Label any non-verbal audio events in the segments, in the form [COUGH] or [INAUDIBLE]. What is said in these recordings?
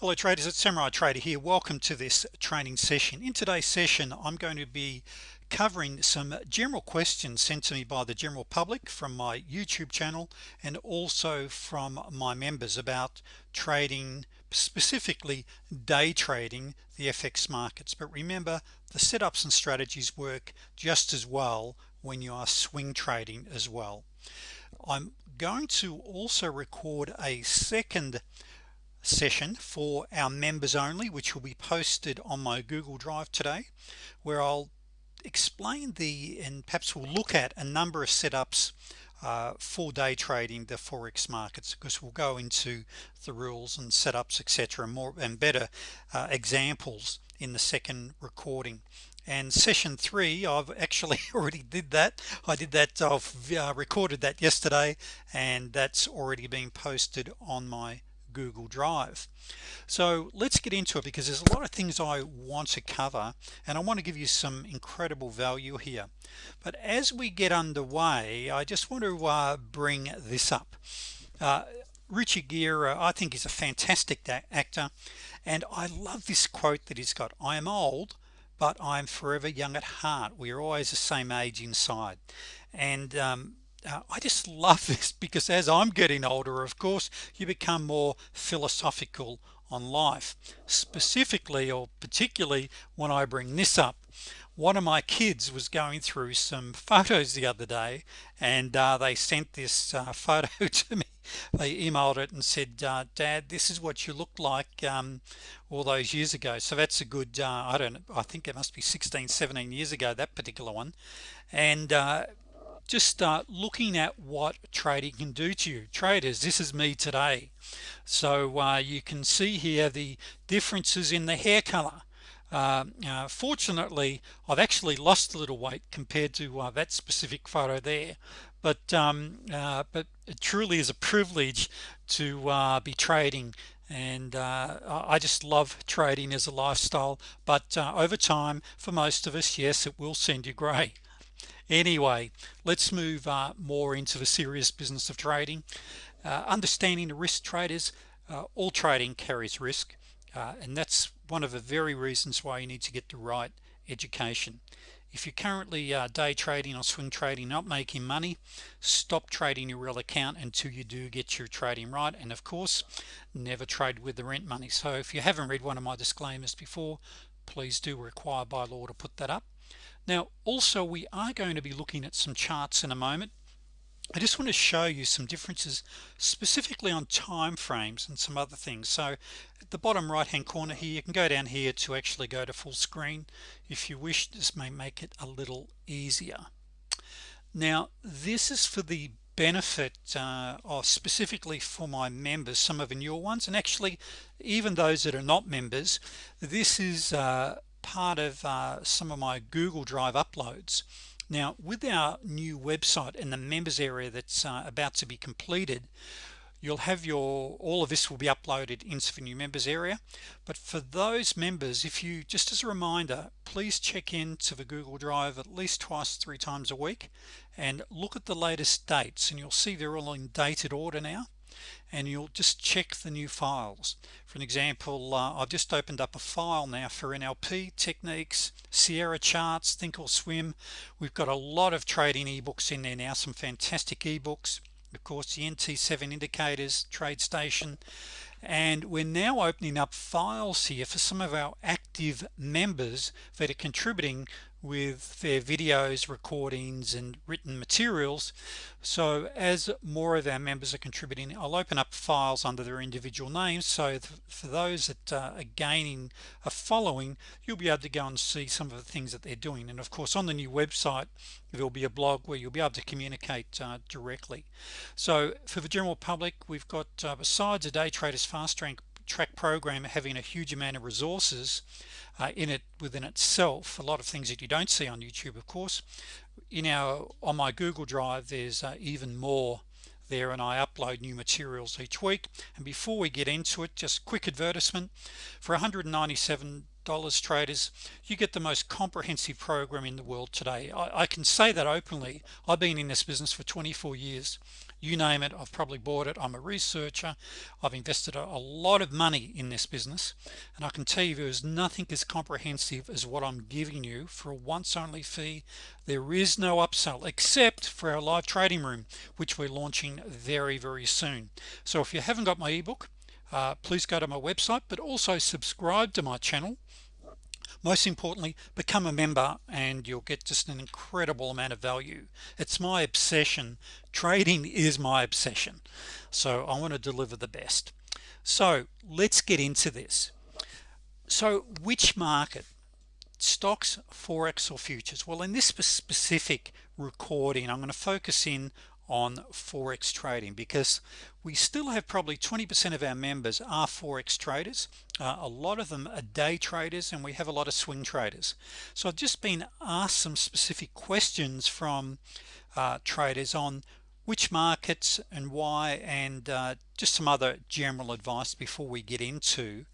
hello traders it's Samurai Trader here. Welcome to this training session. In today's session I'm going to be covering some general questions sent to me by the general public from my YouTube channel and also from my members about trading specifically day trading the FX markets. But remember the setups and strategies work just as well when you are swing trading as well. I'm going to also record a second session for our members only which will be posted on my Google Drive today where I'll explain the and perhaps we'll look at a number of setups uh, for day trading the forex markets. Because we'll go into the rules and setups etc and more and better uh, examples in the second recording. And session three I've actually [LAUGHS] already did that. I did that I've uh, recorded that yesterday and that's already been posted on my Google Drive. So let's get into it because there's a lot of things I want to cover and I want to give you some incredible value here. But as we get underway I just want to uh, bring this up. Uh, Richard Gere I think is a fantastic actor and I love this quote that he's got. I am old but I'm forever young at heart. We are always the same age inside. And um, uh, I just love [LAUGHS] this because as I'm getting older of course you become more philosophical on life. Specifically or particularly when I bring this up one of my kids was going through some photos the other day and uh, they sent this uh, [LAUGHS] photo to me. They emailed it and said uh, dad this is what you looked like um, all those years ago. So that's a good uh, I don't I think it must be 16 17 years ago that particular one. And uh, just start looking at what trading can do to you. Traders this is me today. So uh, you can see here the differences in the hair color. Uh, uh, fortunately I've actually lost a little weight compared to uh, that specific photo there. But um, uh, but it truly is a privilege to uh, be trading. And I just love trading as a lifestyle. But over time for most of us yes it will send you gray anyway let's move uh, more into the serious business of trading. Uh, understanding the risk traders uh, all trading carries risk uh, and that's one of the very reasons why you need to get the right education. If you're currently uh, day trading or swing trading not making money stop trading your real account until you do get your trading right and of course never trade with the rent money. So if you haven't read one of my disclaimers before please do require by law to put that up now also we are going to be looking at some charts in a moment. I just want to show you some differences specifically on time frames and some other things. So at the bottom right hand corner here you can go down here to actually go to full screen. If you wish this may make it a little easier. Now this is for the benefit uh, of specifically for my members some of the newer ones. And actually even those that are not members this is uh, part of uh, some of my Google Drive uploads. Now with our new website and the members area that's uh, about to be completed you'll have your all of this will be uploaded into the new members area. But for those members if you just as a reminder please check into the Google Drive at least twice three times a week and look at the latest dates and you'll see they're all in dated order now and you'll just check the new files. For an example uh, I've just opened up a file now for NLP techniques Sierra charts think or swim. We've got a lot of trading ebooks in there now some fantastic ebooks. Of course the NT7 indicators TradeStation. And we're now opening up files here for some of our active members that are contributing with their videos recordings and written materials. So as more of our members are contributing I'll open up files under their individual names. So for those that uh, are gaining a following you'll be able to go and see some of the things that they're doing. And of course on the new website there'll be a blog where you'll be able to communicate uh, directly. So for the general public we've got uh, besides a day traders fast track track program having a huge amount of resources uh, in it within itself a lot of things that you don't see on YouTube of course. In our on my Google Drive there's uh, even more there and I upload new materials each week. And before we get into it just quick advertisement. For 197 dollars traders you get the most comprehensive program in the world today. I, I, can say that openly. I've been in this business for 24 years you name it I've probably bought it I'm a researcher I've invested a, lot of money in this business and I can tell you there's nothing as comprehensive as what I'm giving you for a once only fee. There is no upsell except for our live trading room which we're launching very very soon. So if you haven't got my ebook uh, please go to my website but also subscribe to my channel most importantly become a member and you'll get just an incredible amount of value. It's my obsession. Trading is my obsession. So I want to deliver the best. So let's get into this. So which market? Stocks forex or futures? Well in this specific recording I'm going to focus in on forex trading because we still have probably 20% of our members are forex traders. Uh, a lot of them are day traders and we have a lot of swing traders. So I've just been asked some specific questions from uh, traders on which markets and why and uh, just some other general advice before we get into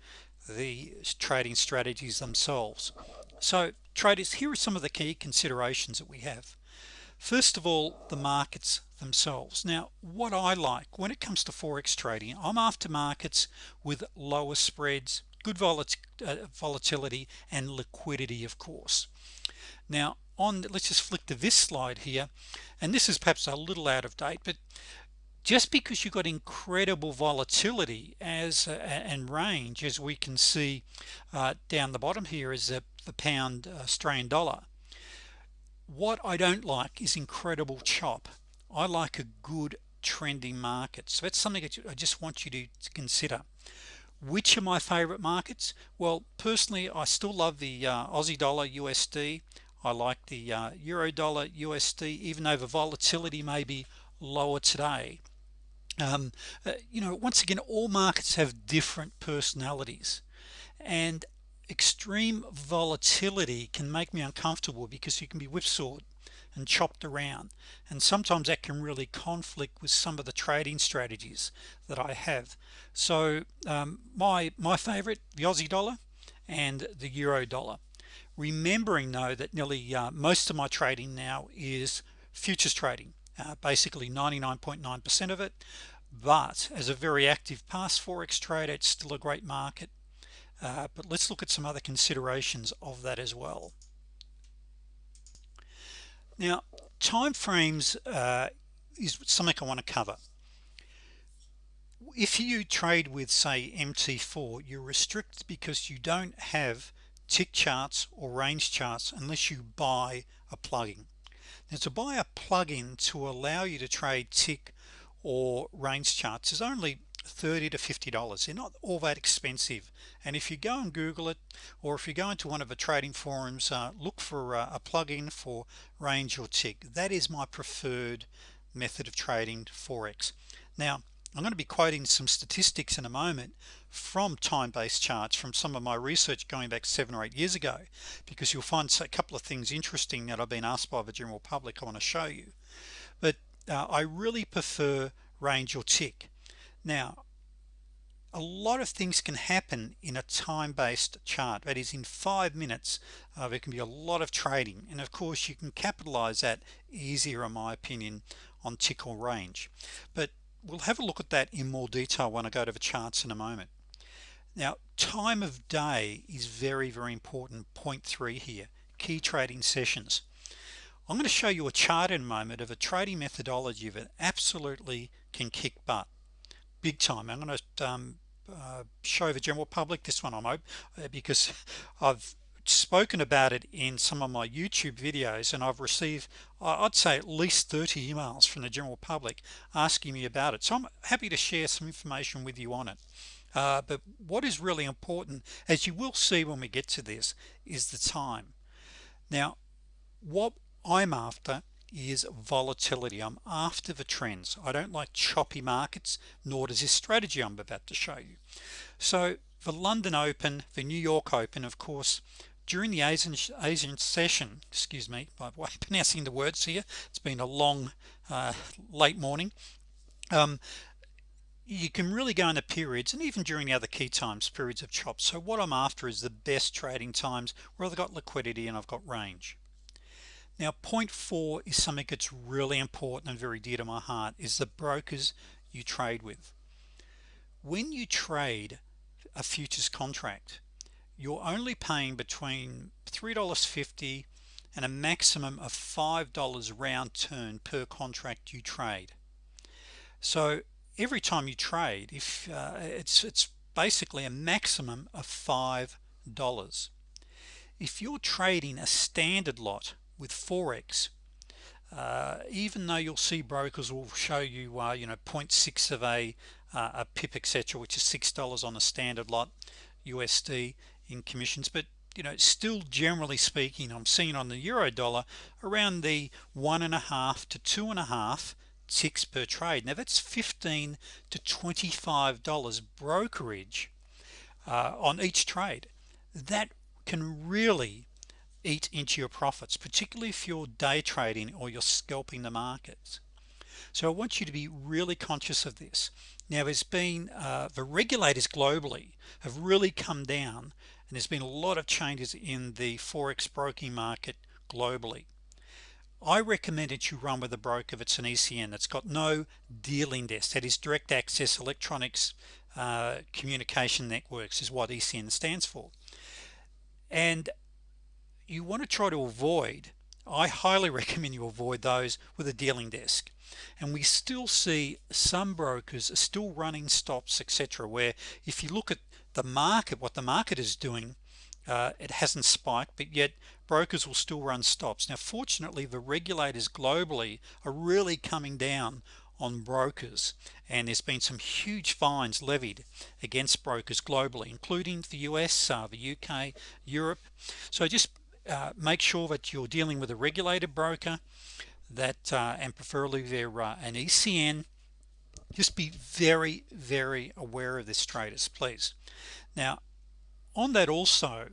the trading strategies themselves. So traders here are some of the key considerations that we have first of all the markets themselves. Now what I like when it comes to forex trading I'm after markets with lower spreads good uh, volatility and liquidity of course. Now on let's just flick to this slide here and this is perhaps a little out of date but just because you got incredible volatility as uh, and range as we can see uh, down the bottom here is the, the pound Australian dollar what I don't like is incredible chop. I like a good trending market. So that's something that I just want you to, consider. Which are my favorite markets? Well personally I still love the uh, Aussie dollar USD I like the uh, euro dollar USD even though the volatility may be lower today. Um, uh, you know once again all markets have different personalities. And extreme volatility can make me uncomfortable because you can be whipsawed and chopped around. And sometimes that can really conflict with some of the trading strategies that I have. So um, my my favorite the Aussie dollar and the euro dollar. Remembering though that nearly uh, most of my trading now is futures trading uh, basically 99.9% of it. But as a very active past forex trader it's still a great market uh, but let's look at some other considerations of that as well. Now time frames uh, is something I want to cover. If you trade with say MT4 you're restricted because you don't have tick charts or range charts unless you buy a plugin. Now to buy a plugin to allow you to trade tick or range charts is only 30 to 50 dollars. They're not all that expensive. And if you go and google it or if you go into one of the trading forums uh, look for uh, a plugin for range or tick. That is my preferred method of trading forex. Now I'm going to be quoting some statistics in a moment from time-based charts from some of my research going back seven or eight years ago because you'll find a couple of things interesting that I've been asked by the general public I want to show you. But uh, I really prefer range or tick now a lot of things can happen in a time-based chart that is in five minutes uh, there can be a lot of trading and of course you can capitalize that easier in my opinion on tick or range. But we'll have a look at that in more detail when I go to the charts in a moment. Now time of day is very very important point three here key trading sessions. I'm going to show you a chart in a moment of a trading methodology that absolutely can kick butt big time. I'm going to um, uh, show the general public this one I'm hope uh, because I've spoken about it in some of my YouTube videos and I've received I'd say at least 30 emails from the general public asking me about it. So I'm happy to share some information with you on it. Uh, but what is really important as you will see when we get to this is the time. Now what I'm after is volatility. I'm after the trends. I don't like choppy markets nor does this strategy I'm about to show you. So the London Open the New York Open of course during the Asian, Asian session excuse me by the way [LAUGHS] pronouncing the words here it's been a long uh, late morning um, you can really go into periods and even during the other key times periods of chop so what I'm after is the best trading times where I've got liquidity and I've got range now point four is something that's really important and very dear to my heart is the brokers you trade with. When you trade a futures contract you're only paying between $3.50 and a maximum of $5 round turn per contract you trade. So every time you trade if uh, it's it's basically a maximum of five dollars. If you're trading a standard lot with Forex uh, even though you'll see brokers will show you uh, you know 0.6 of a, uh, a pip etc which is six dollars on a standard lot USD in commissions. But you know still generally speaking I'm seeing on the euro dollar around the one and a half to two and a half ticks per trade. Now that's 15 to 25 dollars brokerage uh, on each trade. That can really eat into your profits particularly if you're day trading or you're scalping the markets. So I want you to be really conscious of this. Now there's been uh, the regulators globally have really come down and there's been a lot of changes in the forex broking market globally. I recommend that you run with a broker that's an ECN that's got no dealing desk that is direct access electronics uh, communication networks is what ECN stands for. And you want to try to avoid I highly [LAUGHS] recommend you avoid those with a dealing desk. And we still see some brokers are still running stops etc where if you look at the market what the market is doing uh, it hasn't spiked but yet brokers will still run stops. Now fortunately the regulators globally are really coming down on brokers and there's been some huge fines levied against brokers globally including the US uh, the UK Europe. So just uh, make sure that you're dealing with a regulated broker that uh, and preferably they're uh, an ECN just be very very aware of this traders please. Now on that also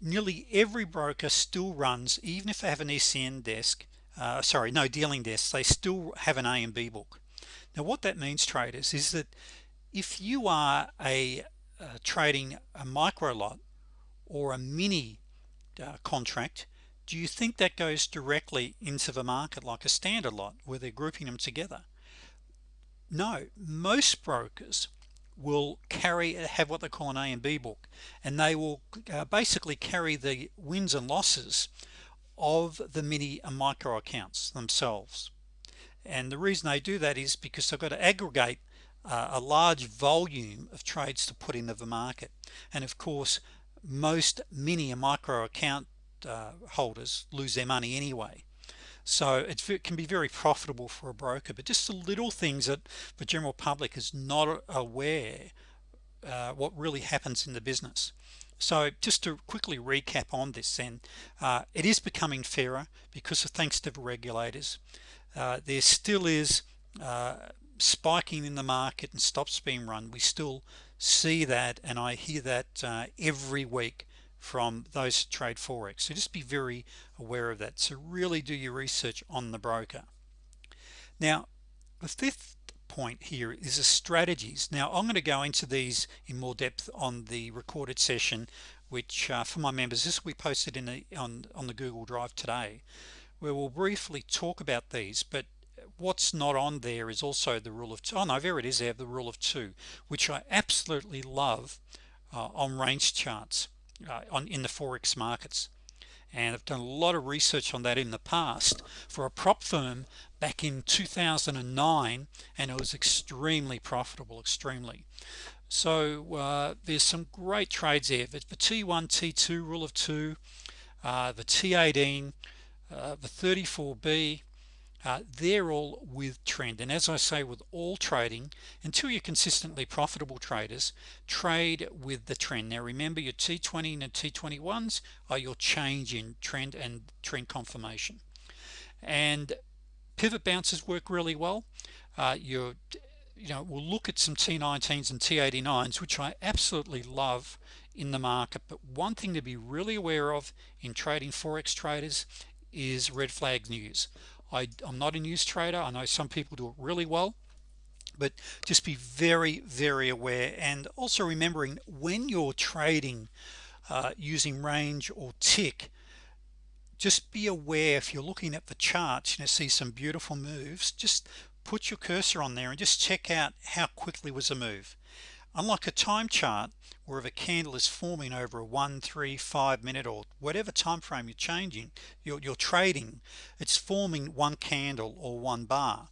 nearly every broker still runs even if they have an ECN desk uh, sorry no dealing desk they still have an A and B book. Now what that means traders is that if you are a uh, trading a micro lot or a mini uh, contract do you think that goes directly into the market like a standard lot where they're grouping them together? No. Most brokers will carry have what they call an A and B book and they will uh, basically carry the wins and losses of the mini and micro accounts themselves. And the reason they do that is because they've got to aggregate uh, a large volume of trades to put into the market. And of course most mini and micro account uh, holders lose their money anyway. So it can be very profitable for a broker but just the little things that the general public is not aware uh, what really happens in the business. So just to quickly recap on this then uh, it is becoming fairer because of thanks to the regulators. Uh, there still is uh, spiking in the market and stops being run. We still see that and I hear that uh, every week from those trade forex. So just be very aware of that. So really do your research on the broker. Now the fifth point here is the strategies. Now I'm going to go into these in more depth on the recorded session which uh, for my members this will be posted in the on on the Google Drive today where we'll briefly talk about these but what's not on there is also the rule of two. Oh no there it is there the rule of two which I absolutely love uh, on range charts uh, on in the forex markets and I've done a lot of research on that in the past for a prop firm back in 2009 and it was extremely profitable extremely so uh, there's some great trades there the, the T1 T2 rule of two uh, the T18 uh, the 34b uh, they're all with trend. And as I say with all trading until you're consistently profitable traders trade with the trend. Now remember your T20 and T21s are your change in trend and trend confirmation. And pivot bounces work really well. Uh, you know we'll look at some T19s and T89s which I absolutely love in the market. But one thing to be really aware of in trading forex traders is red flag news I, I'm not a news trader. I know some people do it really well but just be very very aware and also remembering when you're trading uh, using range or tick just be aware if you're looking at the charts you see some beautiful moves just put your cursor on there and just check out how quickly was a move unlike a time chart where if a candle is forming over a one three five minute or whatever time frame you're changing you're, you're trading it's forming one candle or one bar.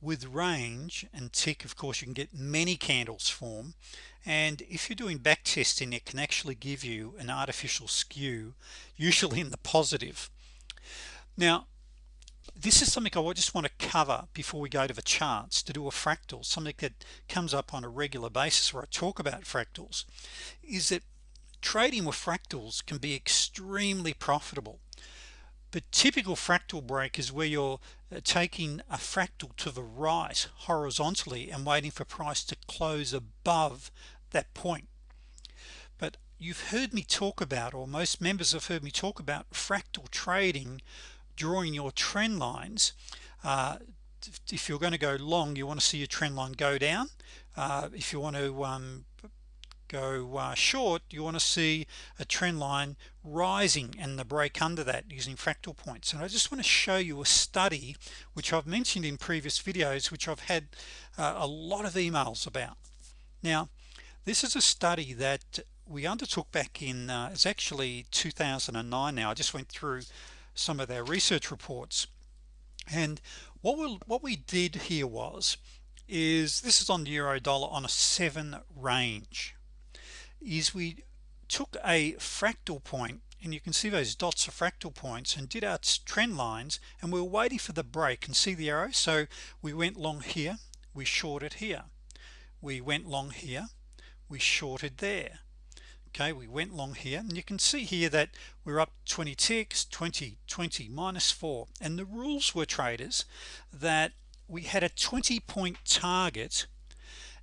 With range and tick of course you can get many candles form. And if you're doing back testing it can actually give you an artificial skew usually in the positive. Now this is something I just want to cover before we go to the charts to do a fractal something that comes up on a regular basis where I talk about fractals is that trading with fractals can be extremely profitable. But typical fractal break is where you're uh, taking a fractal to the right horizontally and waiting for price to close above that point. But you've heard me talk about or most members have heard me talk about fractal trading drawing your trend lines uh, if you're going to go long you want to see your trend line go down. Uh, if you want to um, go uh, short you want to see a trend line rising and the break under that using fractal points. And I just want to show you a study which I've mentioned in previous videos which I've had uh, a lot of emails about. Now this is a study that we undertook back in uh, it's actually 2009 now. I just went through some of their research reports. And what we what we did here was is this is on the euro dollar on a seven range is we took a fractal point and you can see those dots are fractal points and did our trend lines and we were waiting for the break. And see the arrow? So we went long here we shorted here. We went long here we shorted there okay we went long here and you can see here that we're up 20 ticks 20 20 minus 4 and the rules were traders that we had a 20 point target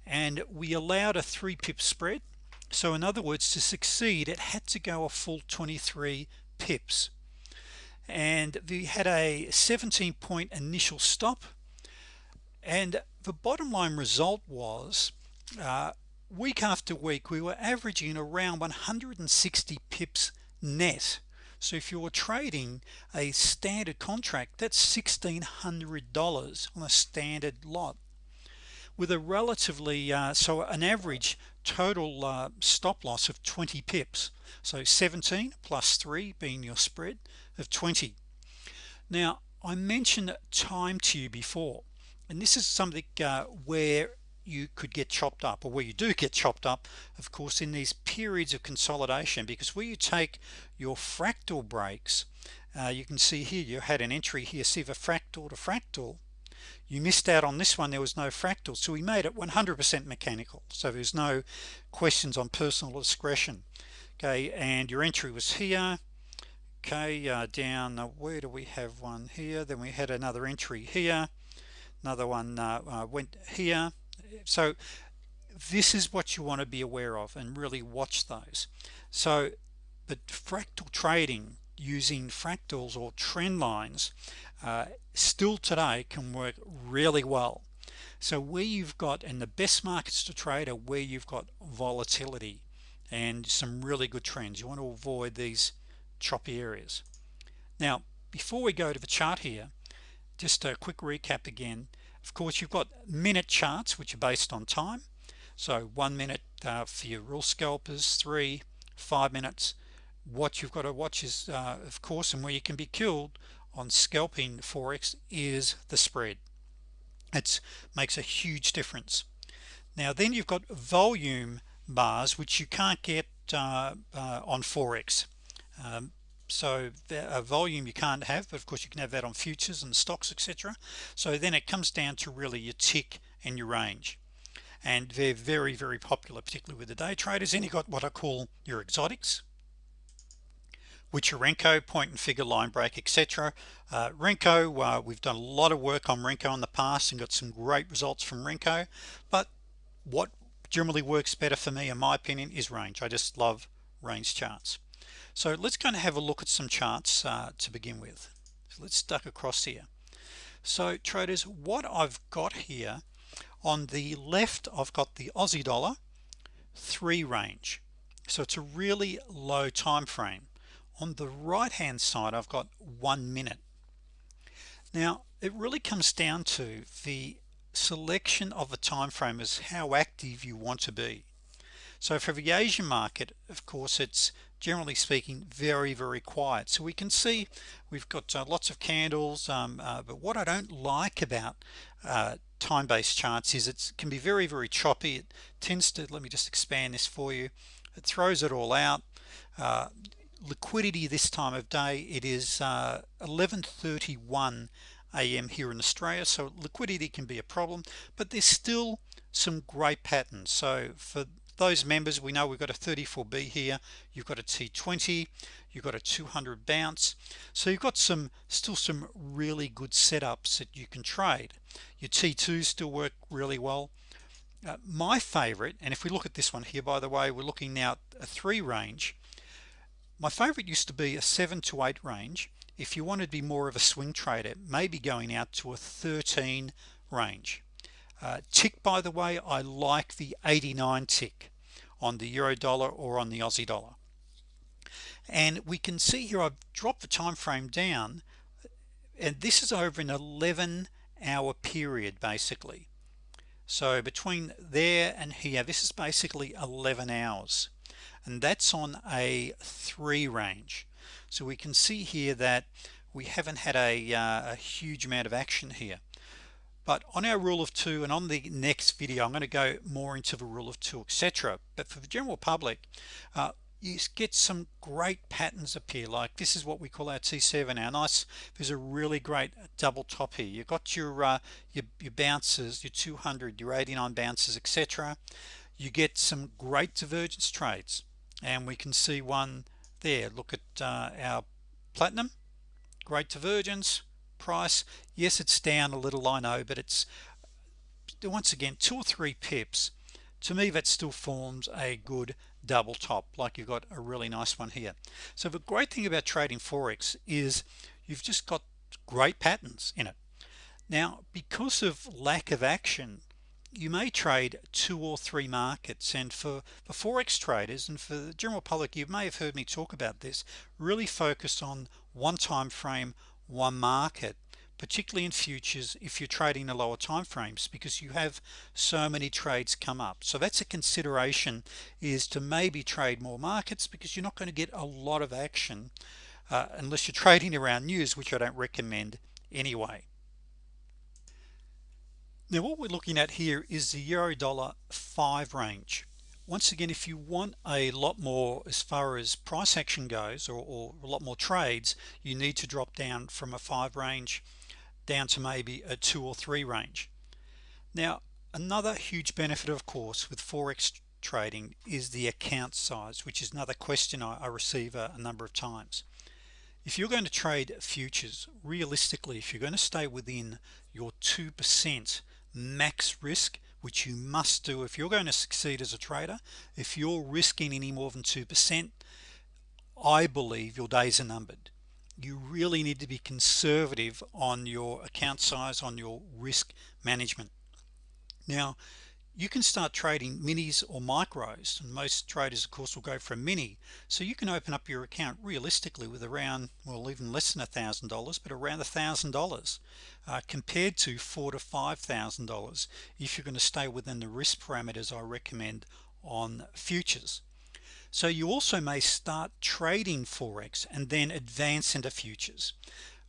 and we allowed a three pip spread. So in other words to succeed it had to go a full 23 pips. And we had a 17 point initial stop. And the bottom line result was uh, week after week we were averaging around 160 pips net. So if you were trading a standard contract that's $1,600 on a standard lot. With a relatively uh, so an average total uh, stop loss of 20 pips. So 17 plus 3 being your spread of 20 now I mentioned time to you before and this is something uh, where you could get chopped up or where you do get chopped up of course in these periods of consolidation because where you take your fractal breaks uh, you can see here you had an entry here see the fractal to fractal. You missed out on this one there was no fractal so we made it 100% mechanical so there's no questions on personal discretion. Okay and your entry was here. Okay uh, down where do we have one here? Then we had another entry here. Another one uh, uh went here so this is what you want to be aware of and really watch those. So but fractal trading using fractals or trend lines uh, still today can work really well. So where you've got and the best markets to trade are where you've got volatility and some really good trends. You want to avoid these choppy areas. Now before we go to the chart here just a quick recap again of course you've got minute charts which are based on time. So one minute uh, for your rule scalpers three five minutes. What you've got to watch is uh, of course and where you can be killed on scalping forex is the spread. It makes a huge difference. Now then you've got volume bars which you can't get uh, uh, on forex. Um, so a volume you can't have but of course you can have that on futures and stocks etc so then it comes down to really your tick and your range. And they're very very popular particularly with the day traders. Then you got what I call your exotics which are Renko point and figure line break etc uh, Renko uh, we've done a lot of work on Renko in the past and got some great results from Renko. But what generally works better for me in my opinion is range. I just love range charts so let's kind of have a look at some charts uh, to begin with. So let's duck across here. So traders what I've got here on the left I've got the Aussie dollar three range. So it's a really low time frame. On the right hand side I've got one minute. Now it really comes down to the selection of a time frame is how active you want to be. So for the Asian market of course it's generally speaking very very quiet. So we can see we've got uh, lots of candles um, uh, but what I don't like about uh, time-based charts is it can be very very choppy. It tends to let me just expand this for you it throws it all out. Uh, liquidity this time of day it is 11:31 uh, a.m. here in Australia so liquidity can be a problem but there's still some great patterns. So for those members we know we've got a 34b here you've got a t20 you've got a 200 bounce. So you've got some still some really good setups that you can trade. Your t2 still work really well. Uh, my favorite and if we look at this one here by the way we're looking now at a three range. My favorite used to be a seven to eight range. If you want to be more of a swing trader maybe going out to a 13 range uh, tick by the way I like the 89 tick on the euro dollar or on the Aussie dollar. And we can see here I've dropped the time frame down and this is over an 11 hour period basically. So between there and here this is basically 11 hours and that's on a three range. So we can see here that we haven't had a, uh, a huge amount of action here but on our rule of two and on the next video I'm going to go more into the rule of two etc but for the general public uh, you get some great patterns appear like this is what we call our t7 our nice there's a really great double top here. You've got your uh, your, your bounces your 200 your 89 bounces etc you get some great divergence trades. And we can see one there. Look at uh, our platinum great divergence price. Yes it's down a little I know but it's once again two or three pips. To me that still forms a good double top like you've got a really nice one here. So the great thing about trading Forex is you've just got great patterns in it. Now because of lack of action you may trade two or three markets and for the Forex traders and for the general public you may have heard me talk about this really focus on one time frame one market particularly in futures if you're trading the lower time frames because you have so many trades come up. So that's a consideration is to maybe trade more markets because you're not going to get a lot of action uh, unless you're trading around news which I don't recommend anyway. Now what we're looking at here is the euro dollar 5 range once again if you want a lot more as far as price action goes or, or, a lot more trades you need to drop down from a 5 range down to maybe a 2 or 3 range. Now another huge benefit of course with forex trading is the account size which is another question I, I receive a, a number of times. If you're going to trade futures realistically if you're going to stay within your 2% max risk which you must do if you're going to succeed as a trader. If you're risking any more than 2% I believe your days are numbered. You really need to be conservative on your account size on your risk management. Now you can start trading minis or micros and most traders of course will go for a mini. So you can open up your account realistically with around well even less than a thousand dollars but around a thousand dollars uh, compared to four to five thousand dollars if you're going to stay within the risk parameters I recommend on futures. So you also may start trading Forex and then advance into futures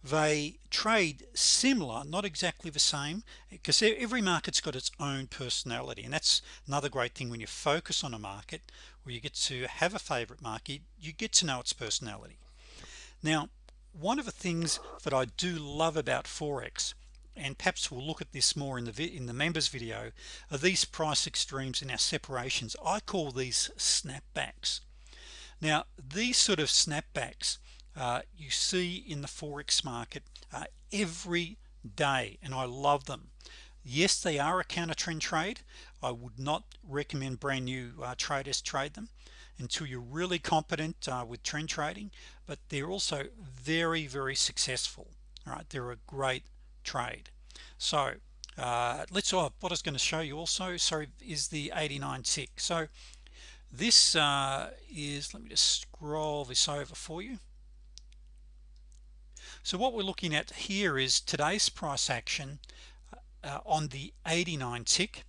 they trade similar not exactly the same because every market's got its own personality and that's another great thing when you focus on a market where you get to have a favorite market you get to know its personality. Now one of the things that I do love about Forex and perhaps we'll look at this more in the in the members video are these price extremes in our separations. I call these snapbacks. Now these sort of snapbacks uh, you see in the Forex market uh, every day and I love them. Yes they are a counter trend trade. I would not recommend brand new uh, traders trade them until you're really competent uh, with trend trading but they're also very very successful all right? They're a great trade. So uh, let's oh, what I was going to show you also sorry is the 89 tick. So this uh, is let me just scroll this over for you so what we're looking at here is today's price action uh, on the 89 tick.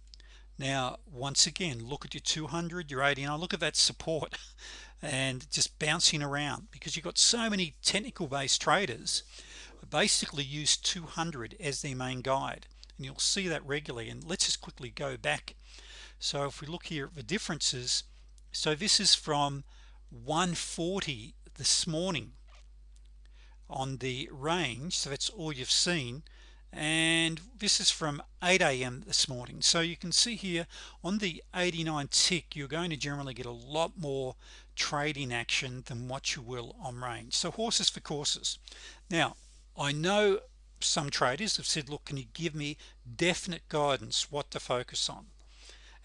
Now once again look at your 200 your 89 look at that support [LAUGHS] and just bouncing around because you've got so many technical based traders basically use 200 as their main guide and you'll see that regularly. And let's just quickly go back. So if we look here at the differences so this is from 140 this morning on the range so that's all you've seen. And this is from 8 a.m. this morning. So you can see here on the 89 tick you're going to generally get a lot more trading action than what you will on range. So horses for courses. Now I know some traders have said look can you give me definite guidance what to focus on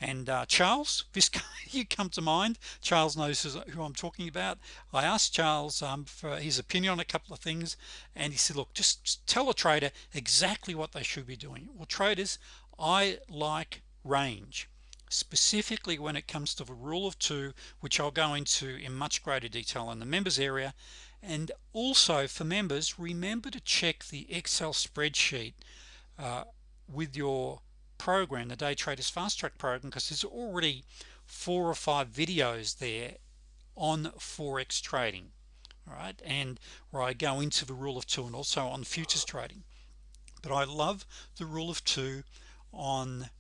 and uh, Charles [LAUGHS] this you come to mind? Charles knows who I'm talking about. I asked Charles um, for his opinion on a couple of things and he said look just tell a trader exactly what they should be doing. Well traders I like range specifically when it comes to the rule of two which I'll go into in much greater detail in the members area. And also for members remember to check the Excel spreadsheet uh, with your program the day traders fast track program because there's already four or five videos there on forex trading all right and where I go into the rule of two and also on futures trading. But I love the rule of two on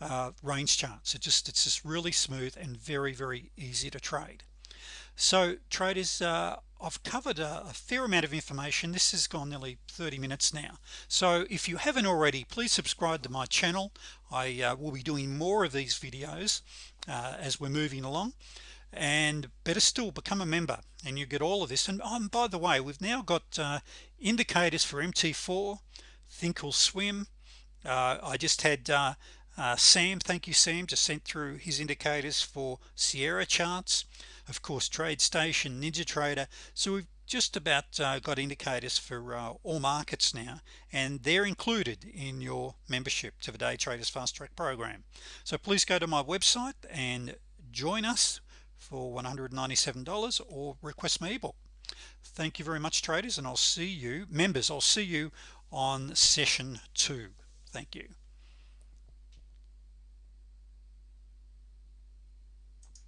uh, range charts. It just it's just really smooth and very very easy to trade. So traders uh, I've covered a, a, fair amount of information. This has gone nearly 30 minutes now. So if you haven't already please subscribe to my channel. I uh, will be doing more of these videos uh, as we're moving along. And better still become a member and you get all of this. And um, by the way we've now got uh, indicators for MT4 thinkorswim uh, I just had uh, uh, Sam thank you Sam just sent through his indicators for Sierra charts of course TradeStation NinjaTrader so we've just about uh, got indicators for uh, all markets now and they're included in your membership to the day traders fast track program. So please go to my website and join us for $197 or request my ebook. Thank you very much traders and I'll see you members I'll see you on session two. Thank you